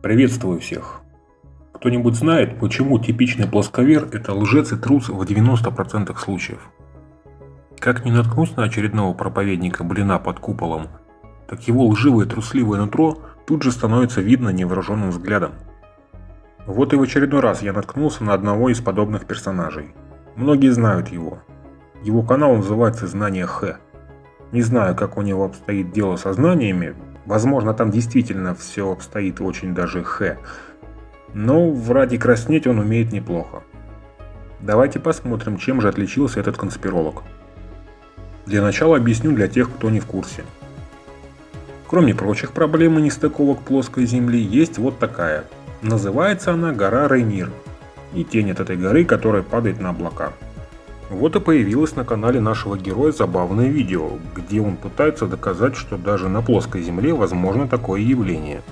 Приветствую всех! Кто-нибудь знает, почему типичный плосковер – это лжец и трус в 90% случаев? Как не наткнусь на очередного проповедника блина под куполом, так его лживое трусливое нутро тут же становится видно невооруженным взглядом. Вот и в очередной раз я наткнулся на одного из подобных персонажей. Многие знают его. Его канал называется «Знание Х». Не знаю, как у него обстоит дело со знаниями, возможно там действительно все обстоит очень даже Х, но в ради краснеть он умеет неплохо. Давайте посмотрим, чем же отличился этот конспиролог. Для начала объясню для тех, кто не в курсе. Кроме прочих проблем и нестыковок плоской Земли, есть вот такая. Называется она гора Рейнир. И тень от этой горы, которая падает на облака. Вот и появилось на канале нашего героя забавное видео, где он пытается доказать, что даже на плоской Земле возможно такое явление.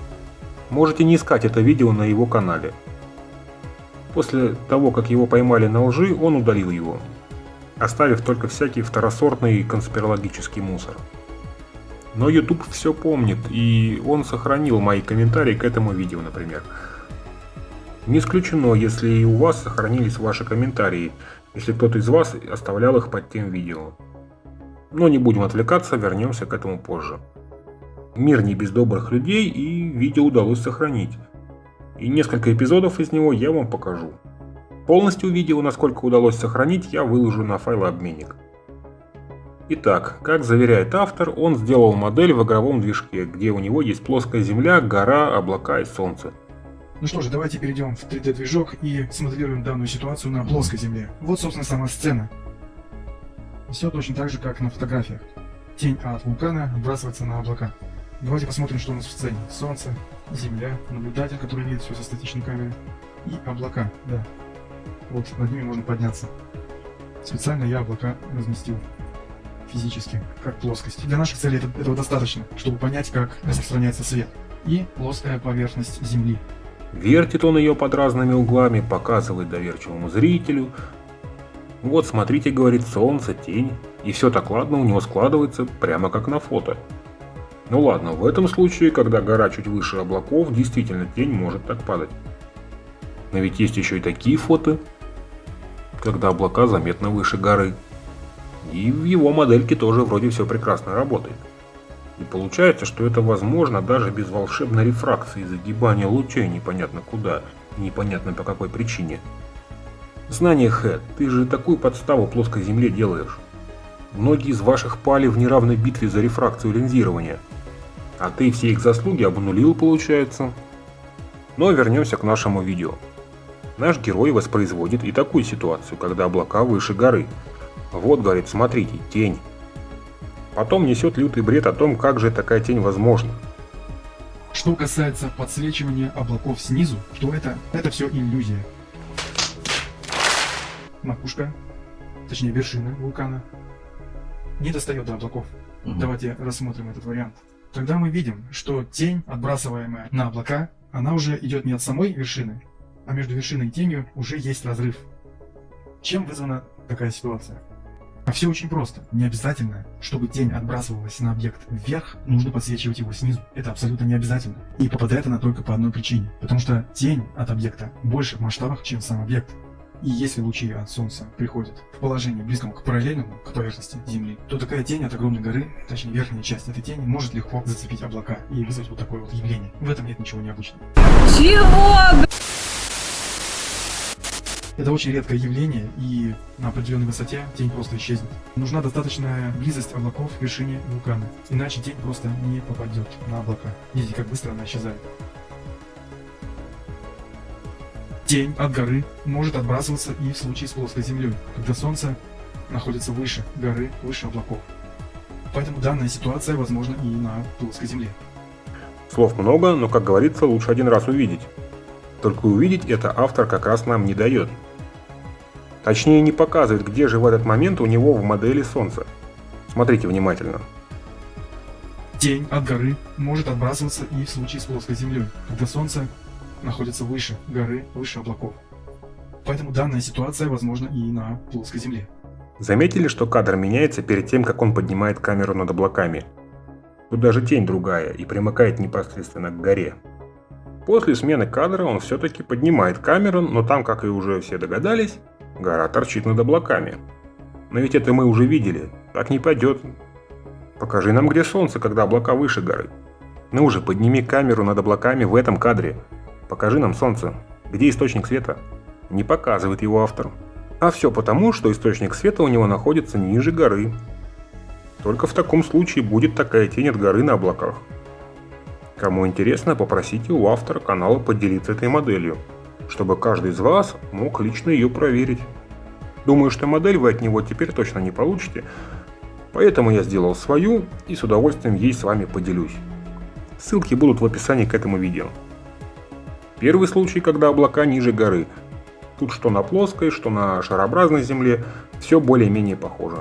Можете не искать это видео на его канале. После того, как его поймали на лжи, он удалил его, оставив только всякий второсортный конспирологический мусор. Но YouTube все помнит, и он сохранил мои комментарии к этому видео, например. Не исключено, если и у вас сохранились ваши комментарии, если кто-то из вас оставлял их под тем видео. Но не будем отвлекаться, вернемся к этому позже. Мир не без добрых людей и видео удалось сохранить. И несколько эпизодов из него я вам покажу. Полностью видео, насколько удалось сохранить, я выложу на файлообменник. Итак, как заверяет автор, он сделал модель в игровом движке, где у него есть плоская земля, гора, облака и солнце. Ну что же, давайте перейдем в 3D-движок и смоделируем данную ситуацию на плоской земле. Вот, собственно, сама сцена. Все точно так же, как на фотографиях. Тень от вулкана отбрасывается на облака. Давайте посмотрим, что у нас в сцене. Солнце, Земля, наблюдатель, который видит все со статичной камеры, и облака, да. Вот над ними можно подняться. Специально я облака разместил физически, как плоскость. Для наших целей это, этого достаточно, чтобы понять, как распространяется свет. И плоская поверхность Земли. Вертит он ее под разными углами, показывает доверчивому зрителю. Вот смотрите, говорит, солнце, тень. И все так ладно у него складывается, прямо как на фото. Ну ладно, в этом случае, когда гора чуть выше облаков, действительно тень может так падать. Но ведь есть еще и такие фото, когда облака заметно выше горы. И в его модельке тоже вроде все прекрасно работает. И получается, что это возможно даже без волшебной рефракции, загибания лучей непонятно куда и непонятно по какой причине. Знание Хэ, ты же такую подставу плоской земле делаешь. Многие из ваших пали в неравной битве за рефракцию линзирования – а ты все их заслуги обнулил, получается. Но вернемся к нашему видео. Наш герой воспроизводит и такую ситуацию, когда облака выше горы. Вот, говорит, смотрите, тень. Потом несет лютый бред о том, как же такая тень возможна. Что касается подсвечивания облаков снизу, то это, это все иллюзия. Макушка, точнее вершина вулкана, не достает до облаков. Угу. Давайте рассмотрим этот вариант. Тогда мы видим, что тень, отбрасываемая на облака, она уже идет не от самой вершины, а между вершиной и тенью уже есть разрыв. Чем вызвана такая ситуация? А все очень просто. Не обязательно, чтобы тень отбрасывалась на объект вверх, нужно подсвечивать его снизу. Это абсолютно не обязательно. И попадает она только по одной причине. Потому что тень от объекта больше в масштабах, чем сам объект. И если лучи от Солнца приходят в положение близком к параллельному, к поверхности Земли, то такая тень от огромной горы, точнее верхняя часть этой тени, может легко зацепить облака и вызвать вот такое вот явление. В этом нет ничего необычного. Чего? Это очень редкое явление, и на определенной высоте тень просто исчезнет. Нужна достаточная близость облаков к вершине вулкана, иначе тень просто не попадет на облака. Видите, как быстро она исчезает. Тень от горы может отбрасываться и в случае с плоской землей, когда Солнце находится выше горы, выше облаков. Поэтому данная ситуация возможна и на плоской земле. Слов много, но, как говорится, лучше один раз увидеть. Только увидеть это автор как раз нам не дает. Точнее, не показывает, где же в этот момент у него в модели Солнце. Смотрите внимательно. Тень от горы может отбрасываться и в случае с плоской землей, когда Солнце находится выше горы, выше облаков. Поэтому данная ситуация возможна и на плоской Земле. Заметили, что кадр меняется перед тем, как он поднимает камеру над облаками? Тут даже тень другая и примыкает непосредственно к горе. после смены кадра он все-таки поднимает камеру, но там, как и уже все догадались, гора торчит над облаками. Но ведь это мы уже видели, так не пойдет. Покажи нам, где солнце, когда облака выше горы. Ну уже, подними камеру над облаками в этом кадре. Покажи нам солнце. Где источник света? Не показывает его автор. А все потому, что источник света у него находится ниже горы. Только в таком случае будет такая тень от горы на облаках. Кому интересно, попросите у автора канала поделиться этой моделью, чтобы каждый из вас мог лично ее проверить. Думаю, что модель вы от него теперь точно не получите, поэтому я сделал свою и с удовольствием ей с вами поделюсь. Ссылки будут в описании к этому видео. Первый случай, когда облака ниже горы. Тут что на плоской, что на шарообразной земле, все более-менее похоже.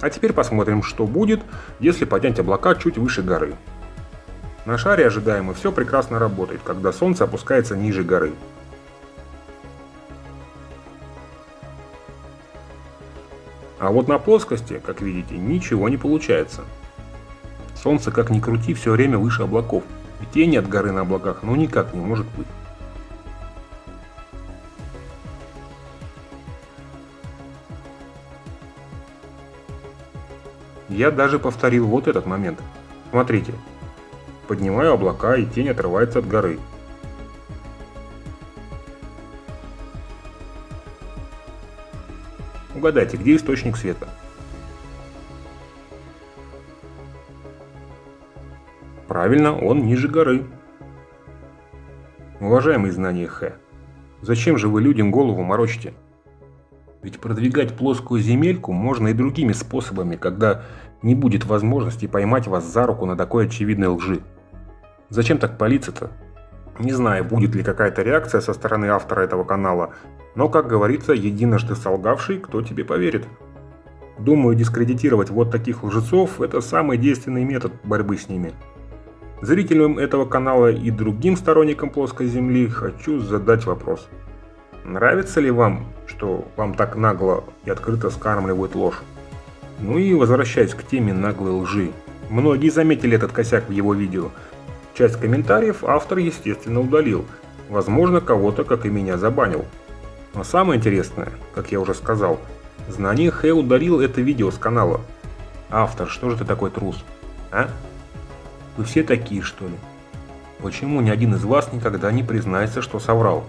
А теперь посмотрим, что будет, если поднять облака чуть выше горы. На шаре ожидаемо все прекрасно работает, когда солнце опускается ниже горы. А вот на плоскости, как видите, ничего не получается. Солнце, как ни крути, все время выше облаков, и тени от горы на облаках ну никак не может быть. Я даже повторил вот этот момент. Смотрите. Поднимаю облака, и тень отрывается от горы. Угадайте, где источник света? Правильно, он ниже горы. Уважаемый знание Х, зачем же вы людям голову морочите? Ведь продвигать плоскую земельку можно и другими способами, когда не будет возможности поймать вас за руку на такой очевидной лжи. Зачем так палиться-то? Не знаю, будет ли какая-то реакция со стороны автора этого канала, но, как говорится, единожды солгавший, кто тебе поверит. Думаю, дискредитировать вот таких лжецов – это самый действенный метод борьбы с ними. Зрителям этого канала и другим сторонникам плоской земли хочу задать вопрос. Нравится ли вам, что вам так нагло и открыто скармливают ложь? Ну и возвращаясь к теме наглой лжи. Многие заметили этот косяк в его видео. Часть комментариев автор, естественно, удалил. Возможно, кого-то, как и меня, забанил. Но самое интересное, как я уже сказал, знание Хэ удалил это видео с канала. Автор, что же ты такой трус? А? Вы все такие, что ли? Почему ни один из вас никогда не признается, что соврал?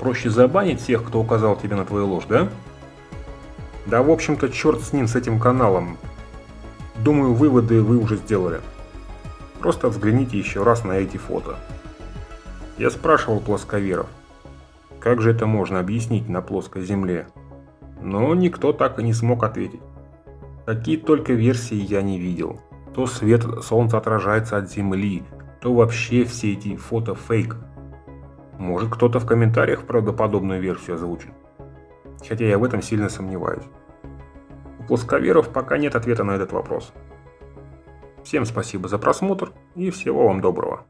Проще забанить всех, кто указал тебе на твою ложь, да? Да, в общем-то, черт с ним, с этим каналом. Думаю, выводы вы уже сделали. Просто взгляните еще раз на эти фото. Я спрашивал плосковеров, как же это можно объяснить на плоской земле? Но никто так и не смог ответить. Какие только версии я не видел. То свет солнца отражается от земли, то вообще все эти фото фейк. Может кто-то в комментариях правдоподобную версию озвучит хотя я в этом сильно сомневаюсь. У плосковеров пока нет ответа на этот вопрос. Всем спасибо за просмотр и всего вам доброго.